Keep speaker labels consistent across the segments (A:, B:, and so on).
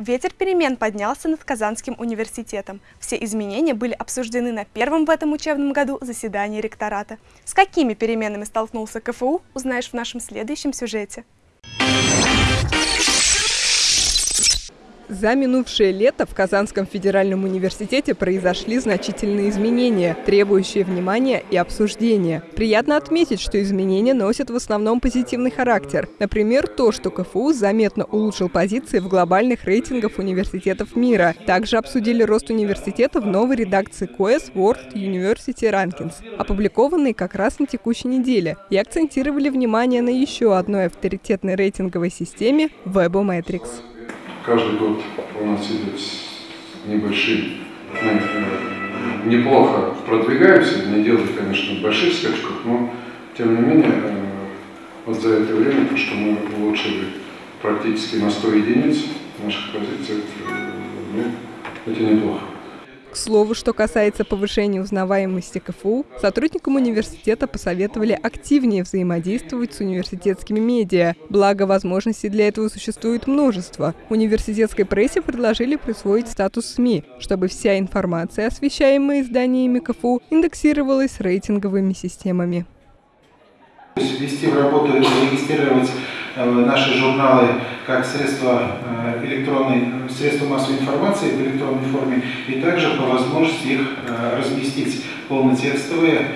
A: Ветер перемен поднялся над Казанским университетом. Все изменения были обсуждены на первом в этом учебном году заседании ректората. С какими переменами столкнулся КФУ, узнаешь в нашем следующем сюжете.
B: За минувшее лето в Казанском федеральном университете произошли значительные изменения, требующие внимания и обсуждения. Приятно отметить, что изменения носят в основном позитивный характер. Например, то, что КФУ заметно улучшил позиции в глобальных рейтингах университетов мира. Также обсудили рост университета в новой редакции QS World University Rankings, опубликованной как раз на текущей неделе, и акцентировали внимание на еще одной авторитетной рейтинговой системе – Webometrics
C: каждый год у нас идет э, неплохо продвигаемся, не делаем, конечно, больших скачков, но тем не менее, э, вот за это время, то, что мы улучшили практически на 100 единиц наших позиций, э, ну, это неплохо.
B: К слову, что касается повышения узнаваемости КФУ, сотрудникам университета посоветовали активнее взаимодействовать с университетскими медиа. Благо, возможностей для этого существует множество. Университетской прессе предложили присвоить статус СМИ, чтобы вся информация, освещаемая изданиями КФУ, индексировалась рейтинговыми системами.
D: Ввести в работу и наши журналы как средства э, электронной, средства массовой информации в электронной форме, и также по возможности их э, разместить полнотекстовые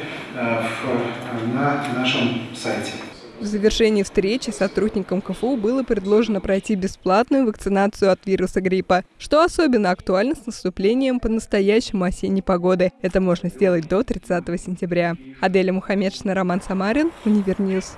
D: на нашем сайте.
B: В завершении встречи сотрудникам КФУ было предложено пройти бесплатную вакцинацию от вируса гриппа, что особенно актуально с наступлением по-настоящему осенней погоды. Это можно сделать до 30 сентября. Аделя Мухаммедшина, Роман Самарин, Univer News.